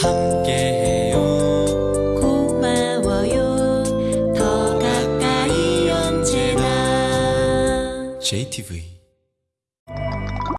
함께해요. 고마워요. 더 가까이 언제나. JTV